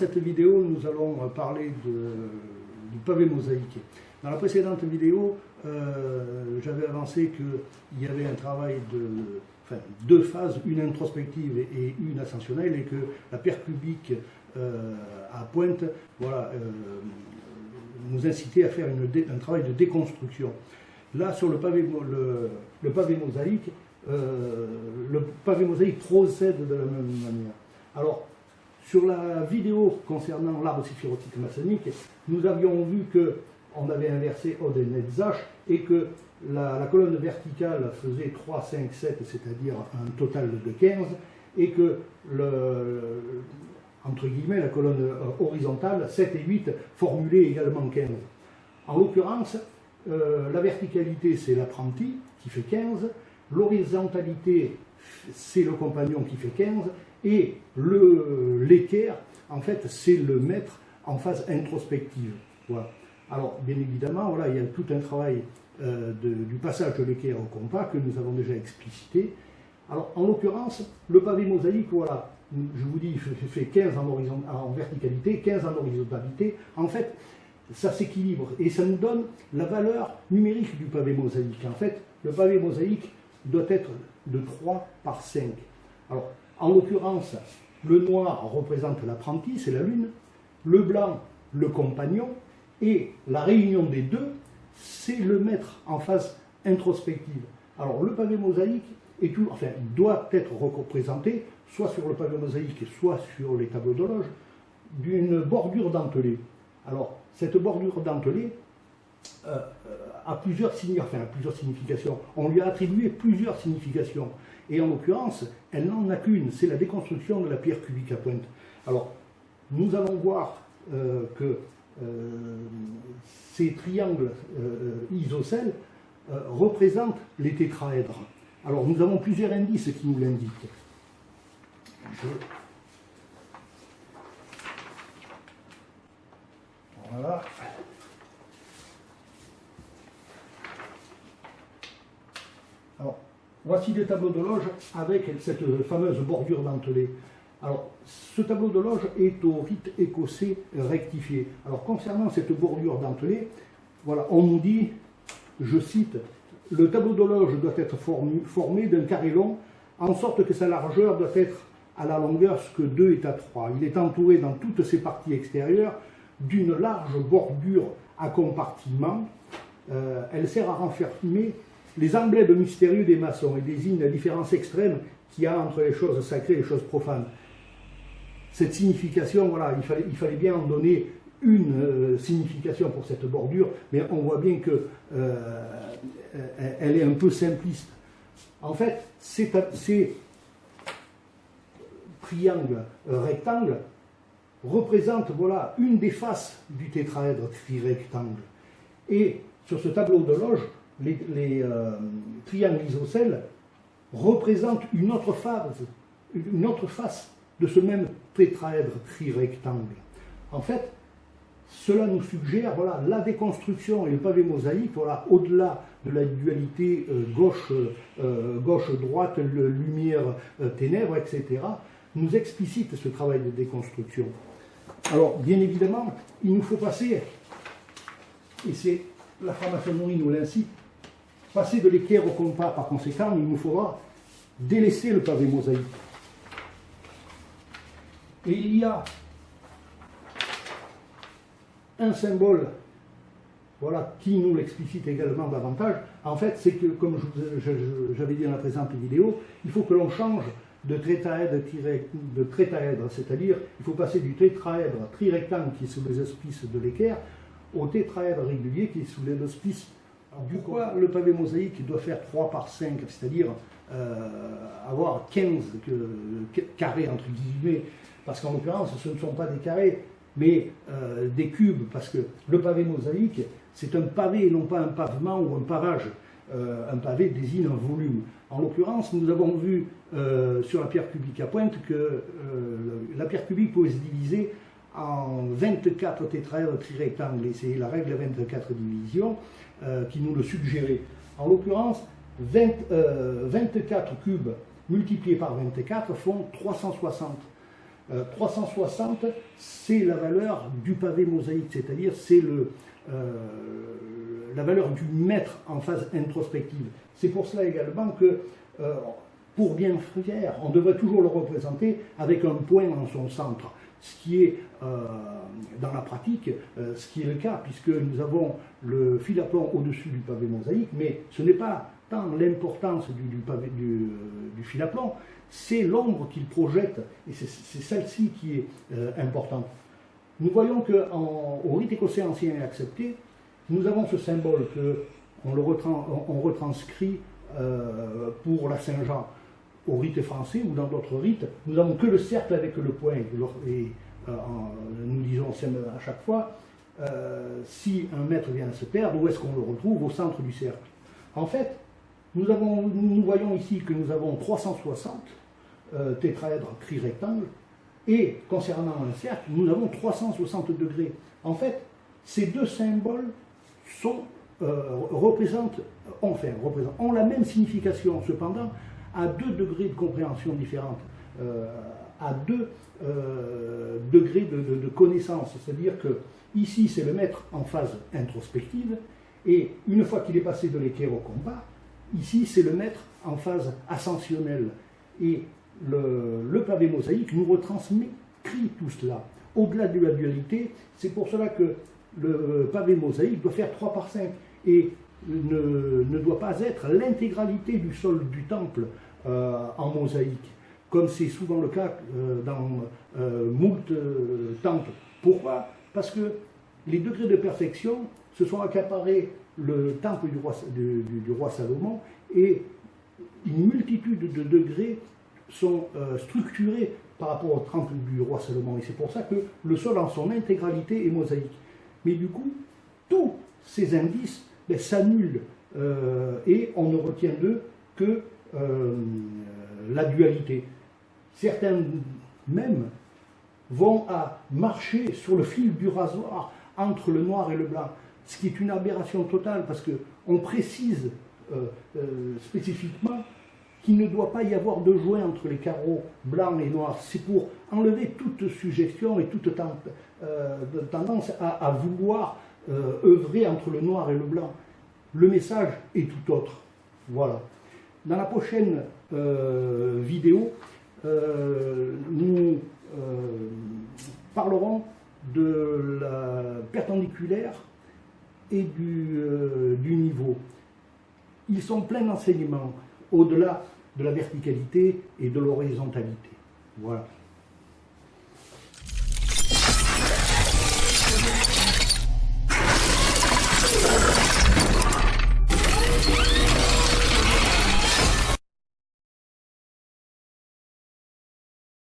cette vidéo, nous allons parler du pavé mosaïque. Dans la précédente vidéo, euh, j'avais avancé qu'il y avait un travail de deux phases, une introspective et une ascensionnelle, et que la pierre cubique euh, à pointe voilà, euh, nous incitait à faire un travail de déconstruction. Là, sur le pavé, le, pavé mosaïque, le pavé mosaïque procède de la même manière. Alors, sur la vidéo concernant l'arbre séphirotique maçonnique, nous avions vu que on avait inversé Od et et que la, colonne verticale faisait 3, 5, 7, c'est-à-dire un total de 15, et que la colonne euh, horizontale, 7 et 8, formulait également 15. En l'occurrence, euh, la verticalité, c'est l'apprenti, qui fait 15, l'horizontalité, c'est le compagnon qui fait 15, et l'équerre, en fait, c'est le maître en phase introspective. Alors, bien évidemment, voilà, il y a tout un travail euh, du passage de l'équerre au compas que nous avons déjà explicité. Alors, en l'occurrence, le pavé mosaïque, voilà, je vous dis, il fait 15 en, en verticalité, 15 en horizontalité. En fait, ça s'équilibre et ça nous donne la valeur numérique du pavé mosaïque. En fait, le pavé mosaïque doit être de 3 par 5. Alors, en l'occurrence, le noir représente l'apprenti, c'est la lune, le blanc, le compagnon, et la réunion des deux, c'est le maître en phase introspective. Alors le pavé mosaïque est tout, enfin, doit être représenté, soit sur le pavé mosaïque, soit sur les tableaux d'horloge, d'une bordure dentelée. Alors, cette bordure dentelée euh, a, plusieurs enfin, plusieurs significations. On lui a attribué plusieurs significations. Et en l'occurrence, elle n'en a qu'une, c'est la déconstruction de la pierre cubique à pointe. Alors, nous allons voir euh, que euh, ces triangles isocèles représentent les tétraèdres. Alors, nous avons plusieurs indices qui nous l'indiquent. Voilà. Voici des tableaux de loge avec cette fameuse bordure dentelée. Alors, ce tableau de loge est au rite écossais rectifié. Alors, concernant cette bordure dentelée, voilà, on nous dit, je cite, le tableau de loge doit être formé, d'un carré long, en sorte que sa largeur doit être à la longueur ce que 2 est à 3. Il est entouré dans toutes ses parties extérieures d'une large bordure à compartiment. Euh, elle sert à renfermer les emblèmes mystérieux des maçons et désignent la différence extrême qu'il y a entre les choses sacrées et les choses profanes. Cette signification, voilà, il fallait, bien en donner une euh, signification pour cette bordure, mais on voit bien qu'elle euh, elle est un peu simpliste. En fait, ces, ces triangles euh, rectangles représentent voilà, une des faces du tétraèdre trirectangle. Et sur ce tableau de loge, les, euh, triangles isocèles représentent une autre phase, une autre face de ce même tétraèdre trirectangle. En fait, cela nous suggère voilà, la déconstruction et le pavé mosaïque, voilà, au-delà de la dualité euh, gauche, euh, gauche-droite, lumière, ténèbres, etc., nous explicite ce travail de déconstruction. Alors, bien évidemment, il nous faut passer, et c'est la franc-maçonnerie nous l'incite, passer de l'équerre au compas, par conséquent, il nous faudra délaisser le pavé mosaïque. Et il y a un symbole voilà, qui nous l'explicite également davantage. En fait, c'est que, comme j'avais dit dans la présente vidéo, il faut que l'on change de tétraèdre, de c'est-à-dire il faut passer du tétraèdre trirectangle qui est sous les auspices de l'équerre au tétraèdre régulier qui est sous les auspices pourquoi le pavé mosaïque doit faire 3 par 5, c'est-à-dire euh, avoir 15 carrés entre guillemets, parce qu'en l'occurrence ce ne sont pas des carrés, mais euh, des cubes, parce que le pavé mosaïque c'est un pavé non pas un pavement ou un pavage. Euh, un pavé désigne un volume. En l'occurrence, nous avons vu sur la pierre cubique à pointe que la pierre cubique pouvait se diviser en 24 tétraèdres trirectangles, et c'est la règle 24 divisions euh, qui nous le suggérait. En l'occurrence, 24 euh, cubes multipliés par 24 font 360. 360, c'est la valeur du pavé mosaïque, c'est-à-dire c'est le, la valeur du mètre en phase introspective. C'est pour cela également que, pour bien faire, on devrait toujours le représenter avec un point en son centre ce qui est euh, dans la pratique, euh, ce qui est le cas, puisque nous avons le fil à plomb au-dessus du pavé mosaïque, mais ce n'est pas tant l'importance du, du, du, fil à plomb, c'est l'ombre qu'il projette, et c'est celle-ci qui est euh, importante. Nous voyons qu'au rite écossais ancien et accepté, nous avons ce symbole que on retranscrit pour la Saint-Jean au rite français ou dans d'autres rites, nous n'avons que le cercle avec le point. Et euh, nous disons à chaque fois, euh, si un maître vient à se perdre, où est-ce qu'on le retrouve? Au centre du cercle. En fait, nous, voyons ici que nous avons 360 euh, tétraèdres tri-rectangles, et concernant un cercle, nous avons 360 degrés. En fait, ces deux symboles sont, représentent, enfin, représentent, ont la même signification. Cependant, à deux degrés de compréhension différentes, euh, à deux euh, degrés de, connaissance. C'est-à-dire que ici, c'est le maître en phase introspective, et une fois qu'il est passé de l'équerre au combat, ici, c'est le maître en phase ascensionnelle. Et le, pavé mosaïque nous retransmet tout cela. Au-delà de la dualité, c'est pour cela que le pavé mosaïque doit faire 3 par 5. Et ne, doit pas être l'intégralité du sol du temple euh, en mosaïque, comme c'est souvent le cas euh, dans euh, moult temples. Pourquoi? Parce que les degrés de perfection se sont accaparés le temple du roi, du, roi Salomon et une multitude de degrés sont structurés par rapport au temple du roi Salomon. Et c'est pour ça que le sol en son intégralité est mosaïque. Mais du coup, tous ces indices ben, s'annulent euh, et on ne retient d'eux que euh, la dualité. Certains même vont à marcher sur le fil du rasoir entre le noir et le blanc, ce qui est une aberration totale parce qu'on précise euh, spécifiquement qu'il ne doit pas y avoir de joint entre les carreaux blancs et noirs. C'est pour enlever toute suggestion et toute tendance à vouloir euh, œuvrer entre le noir et le blanc. Le message est tout autre. Voilà. Dans la prochaine euh, vidéo, euh, nous parlerons de la perpendiculaire et du, du niveau. Ils sont pleins d'enseignements au-delà de la verticalité et de l'horizontalité. Voilà.